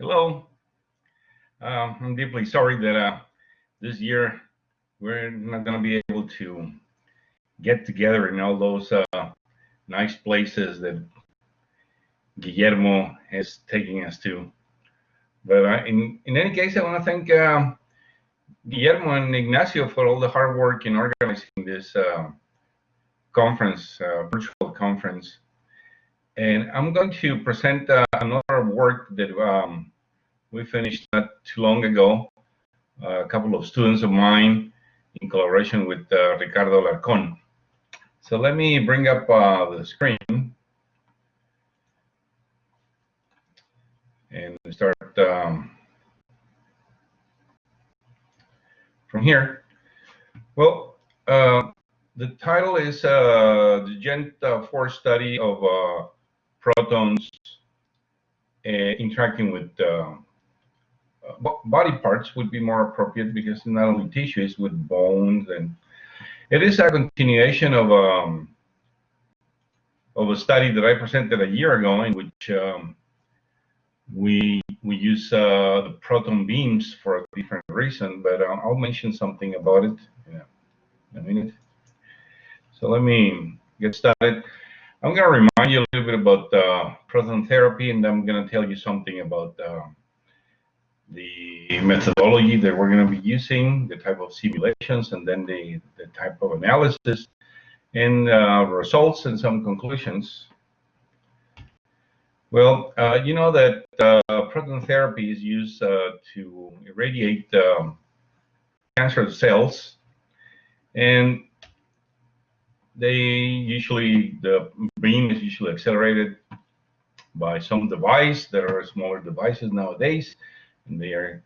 Hello. Um, I'm deeply sorry that uh, this year we're not going to be able to get together in all those uh, nice places that Guillermo is taking us to. But uh, in, in any case, I want to thank um, Guillermo and Ignacio for all the hard work in organizing this uh, conference, uh, virtual conference. And I'm going to present uh, another work that um, we finished not too long ago. a couple of students of mine in collaboration with uh, Ricardo Alarcon. So let me bring up uh, the screen and start um, from here. Well, uh, the title is uh, the uh, Force Study of uh, Protons uh, interacting with uh, body parts would be more appropriate because not only tissues with bones and it is a continuation of um, of a study that I presented a year ago in which um, we we use uh, the proton beams for a different reason, but uh, I'll mention something about it in a minute. So let me get started. I'm going to remind you a little bit about uh, proton therapy, and I'm going to tell you something about uh, the methodology that we're going to be using, the type of simulations, and then the, the type of analysis and uh, results and some conclusions. Well, uh, you know that uh, proton therapy is used uh, to irradiate um, cancer cells, and they usually, the beam is usually accelerated by some device. There are smaller devices nowadays and they are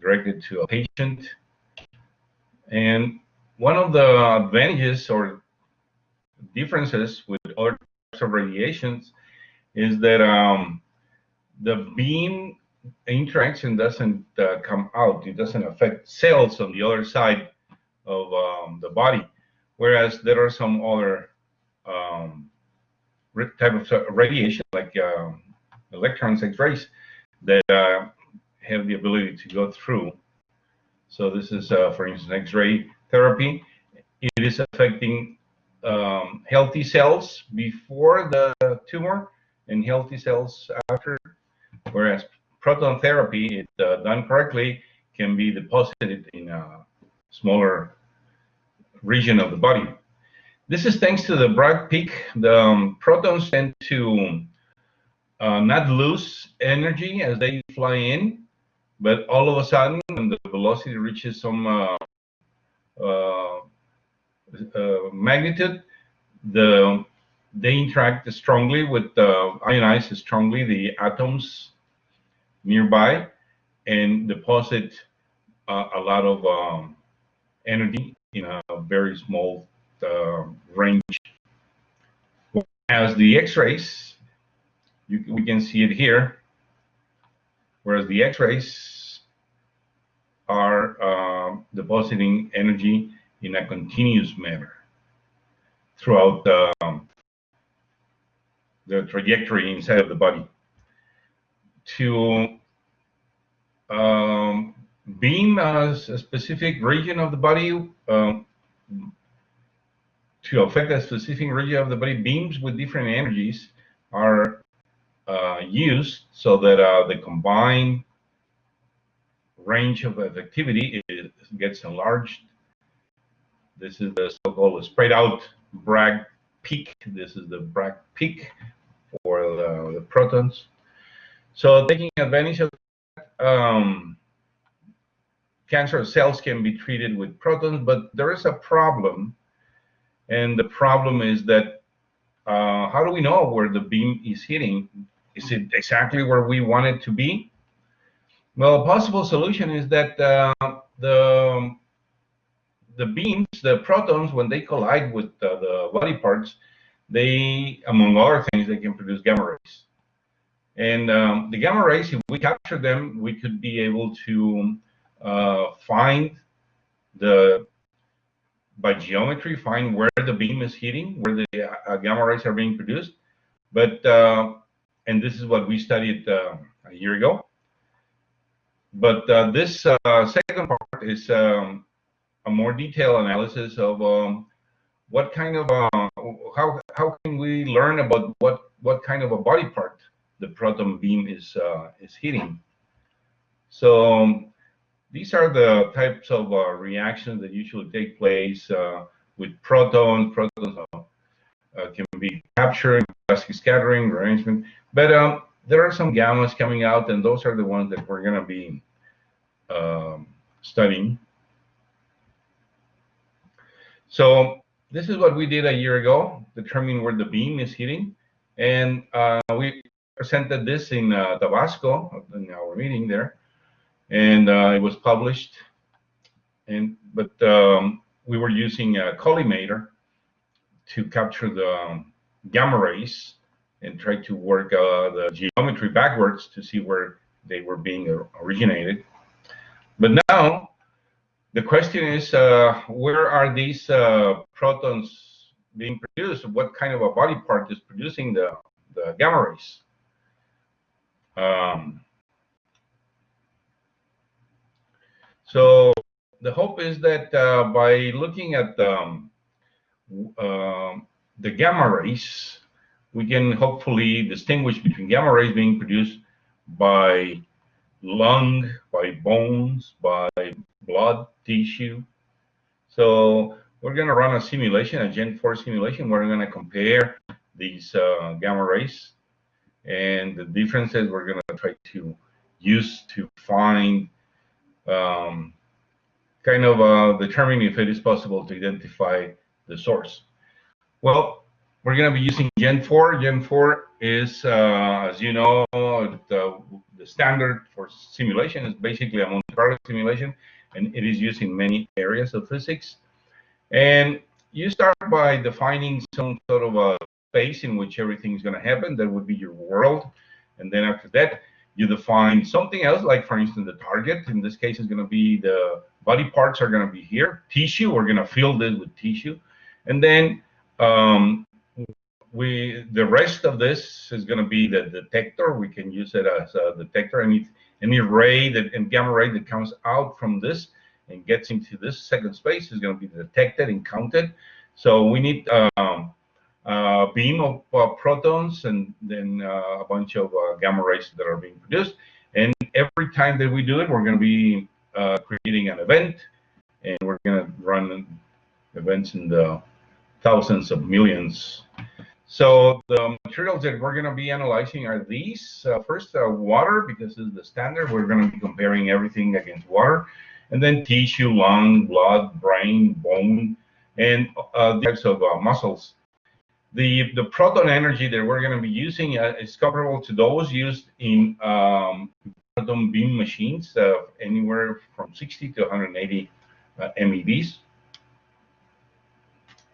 directed to a patient. And one of the advantages or differences with other types of radiations is that um, the beam interaction doesn't uh, come out. It doesn't affect cells on the other side of um, the body. Whereas there are some other um, type of radiation, like uh, electrons, X-rays, that uh, have the ability to go through. So this is, uh, for instance, X-ray therapy. It is affecting um, healthy cells before the tumor and healthy cells after, whereas proton therapy, it uh, done correctly, can be deposited in a smaller region of the body. This is thanks to the Bragg peak. The um, protons tend to uh, not lose energy as they fly in, but all of a sudden, when the velocity reaches some uh, uh, uh, magnitude, the they interact strongly with the ionize strongly the atoms nearby and deposit uh, a lot of um, energy in a very small uh, range. As the X-rays, we can see it here, whereas the X-rays are uh, depositing energy in a continuous manner throughout the, um, the trajectory inside of the body. To um, beam a, a, specific region of the body, um, to affect a specific region of the body, beams with different energies are uh, used so that uh, the combined range of effectivity is, gets enlarged. This is the so-called spread out Bragg peak. This is the Bragg peak for the, the protons. So taking advantage of that, um, cancer cells can be treated with protons, but there is a problem. And the problem is that uh, how do we know where the beam is hitting? Is it exactly where we want it to be? Well, a possible solution is that uh, the the beams, the protons, when they collide with uh, the body parts, they, among other things, they can produce gamma rays. And um, the gamma rays, if we capture them, we could be able to find the by geometry, find where the beam is hitting, where the uh, gamma rays are being produced. But uh, and this is what we studied uh, a year ago. but uh, this uh, second part is um, a more detailed analysis of um, what kind of uh, how how can we learn about what what kind of a body part the proton beam is uh, is hitting. So um, these are the types of uh, reactions that usually take place uh, with protons. Protons uh, can be captured, plastic scattering, arrangement, but um, there are some gammas coming out, and those are the ones that we're going to be um, studying. So this is what we did a year ago, determining where the beam is hitting. And uh, we presented this in uh, Tabasco in our meeting there, and uh, it was published. And but um, we were using a collimator to capture the um, gamma rays and try to work uh, the geometry backwards to see where they were being originated. But now the question is, uh, where are these uh, protons being produced? What kind of a body part is producing the, the gamma rays? Um, so the hope is that uh, by looking at um, the gamma rays, we can hopefully distinguish between gamma rays being produced by lung, by bones, by blood tissue. So we're going to run a simulation, a Geant4 simulation. We're going to compare these uh, gamma rays and the differences we're going to try to use to find um, kind of uh, determine if it is possible to identify the source. Well, we're going to be using Geant4. Gen 4 is, uh, as you know, the, the, standard for simulation is basically a Monte Carlo simulation, and it is used in many areas of physics. And you start by defining some sort of a space in which everything is going to happen. That would be your world. And then after that, you define something else, like, for instance, the target. In this case, is going to be the body parts are going to be here. Tissue, we're going to fill this with tissue. And then um, we the rest of this is going to be the detector. We can use it as a detector. Any any ray that and gamma ray that comes out from this and gets into this second space is going to be detected and counted. So we need um, beam of uh, protons and then uh, a bunch of uh, gamma rays that are being produced. And every time that we do it, we're going to be uh, creating an event, and we're going to run events in the thousands of millions so the materials that we're going to be analyzing are these. Uh, first, uh, water, because is the standard. We're going to be comparing everything against water. And then tissue, lung, blood, brain, bone, and uh, types of uh, muscles. The, the proton energy that we're going to be using uh, is comparable to those used in um, proton beam machines, uh, anywhere from 60 to 180 MeVs.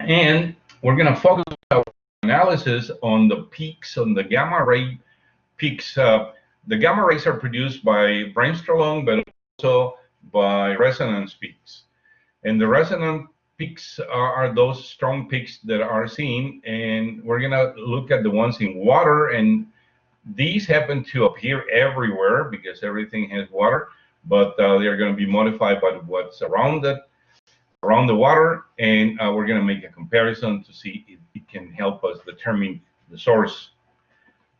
And we're going to focus our analysis on the peaks, on the gamma ray peaks. Uh, the gamma rays are produced by bremsstrahlung, but also by resonance peaks. And the resonance peaks are, are, those strong peaks that are seen. And we're to look at the ones in water. And these happen to appear everywhere because everything has water, but uh, they're going to be modified by what's around it around the water, and uh, we're going to make a comparison to see if it can help us determine the source.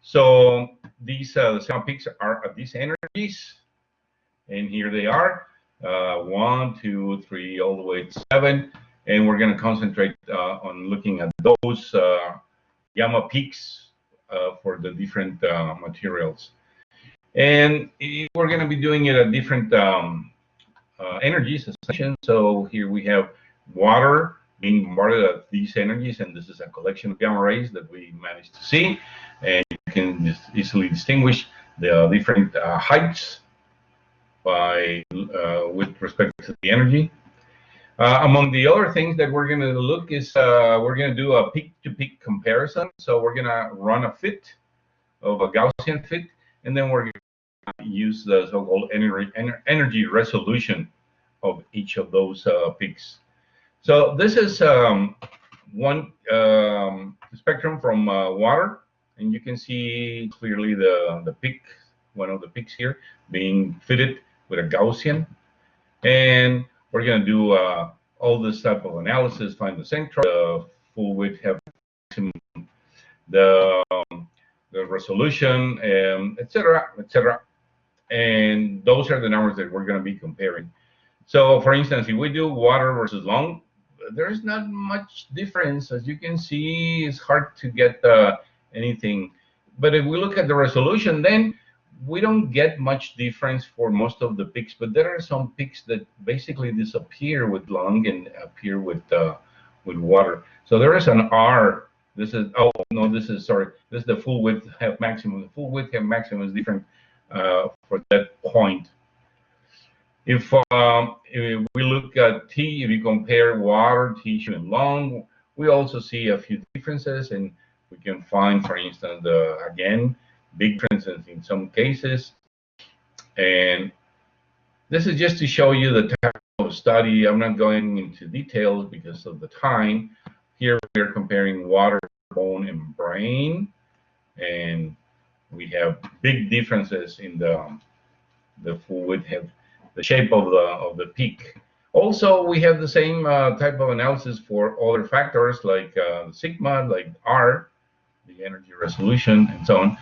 So these uh, sound peaks are at these energies, and here they are, uh, one, two, three, all the way to seven, and we're going to concentrate uh, on looking at those uh, gamma peaks uh, for the different materials. And we're going to be doing it at different um, energies So here we have water being bombarded at these energies, and this is a collection of gamma rays that we managed to see. And you can easily distinguish the different uh, heights by uh, with respect to the energy. Uh, among the other things that we're going to look is uh, we're going to do a peak-to-peak -peak comparison. So we're going to run a fit of a Gaussian fit, and then we're going to use the so-called energy, energy resolution of each of those uh, peaks. So this is um, one um, spectrum from uh, water, and you can see clearly the, the peak, one of the peaks here, being fitted with a Gaussian. And we're going to do uh, all this type of analysis, find the central, the full width, have the, um, the resolution, etc., um, etc. Et and those are the numbers that we're going to be comparing. So, for instance, if we do water versus lung, there's not much difference. As you can see, it's hard to get uh, anything. But if we look at the resolution, then we don't get much difference for most of the peaks, but there are some peaks that basically disappear with lung and appear with uh, with water. So there is an R. This is oh no, this is sorry. This is the full width half maximum. The full width half maximum is different uh, for that point. If, um, if we look at T, if you compare water, tissue, and lung, we also see a few differences, and we can find, for instance, the, again, big differences in some cases. And this is just to show you the type of study. I'm not going into details because of the time. Here we're comparing water, bone, and brain. And we have big differences in the, the width, have the shape of the, of the peak. Also, we have the same uh, type of analysis for other factors like uh, sigma, like R, the energy resolution, and so on.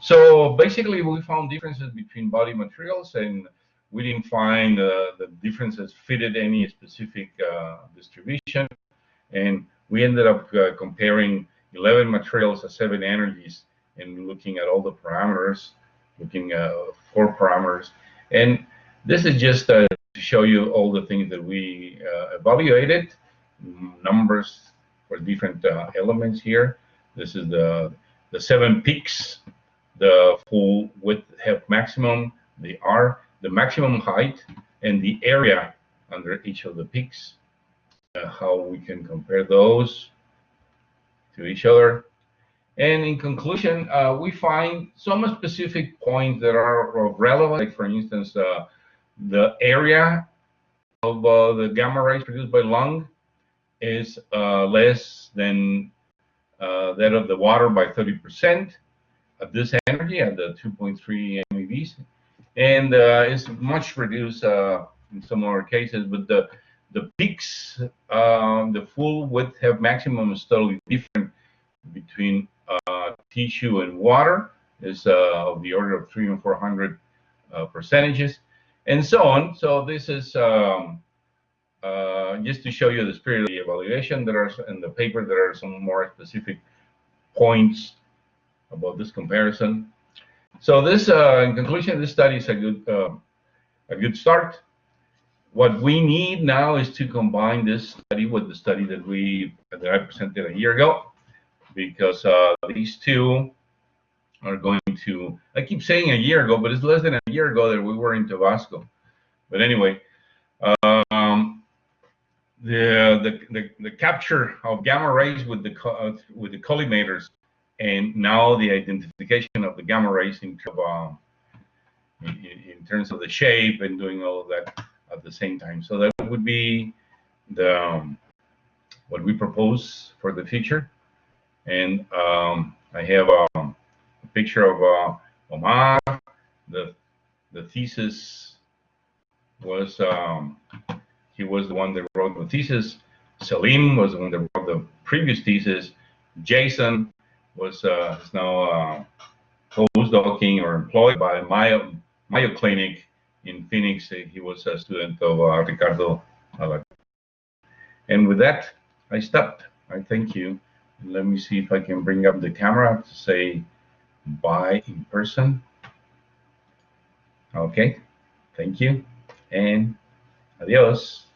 So basically, we found differences between body materials, and we didn't find uh, the differences fitted any specific uh, distribution. And we ended up uh, comparing 11 materials at seven energies and looking at all the parameters, looking at four parameters. And this is just uh, to show you all the things that we uh, evaluated, numbers for different uh, elements here. This is the, the seven peaks the full width half maximum, the R, the maximum height, and the area under each of the peaks. Uh, how we can compare those to each other. And in conclusion, uh, we find some specific points that are relevant, like for instance, uh, the area of uh, the gamma rays produced by lung is uh, less than uh, that of the water by 30% of this energy at the 2.3 MeVs, and uh, it's much reduced uh, in some other cases. But the the peaks, um, the full width half maximum is totally different between uh, tissue and water. Is uh, of the order of three and 400 uh, percentages, and so on. So this is. Um, uh, just to show you the spirit of the evaluation, there are in the paper there are some more specific points about this comparison. So this, uh, in conclusion, this study is a good, uh, a good start. What we need now is to combine this study with the study that we that I presented a year ago, because uh, these two are going to. I keep saying a year ago, but it's less than a year ago that we were in Tabasco. But anyway, um, the, the, the the capture of gamma rays with the uh, with the collimators and now the identification of the gamma rays in, um, in, in, terms of the shape and doing all of that at the same time. So that would be the um, what we propose for the future. And um, I have um, a picture of uh, Omar. The the thesis was um, he was the one that wrote the thesis. Salim was the one that wrote the previous thesis. Jason was uh, is now uh, postdocing or employed by Mayo, Mayo Clinic in Phoenix. He was a student of uh, Ricardo And with that, I stopped. I thank you. Let me see if I can bring up the camera to say bye in person. Okay, thank you, and adios.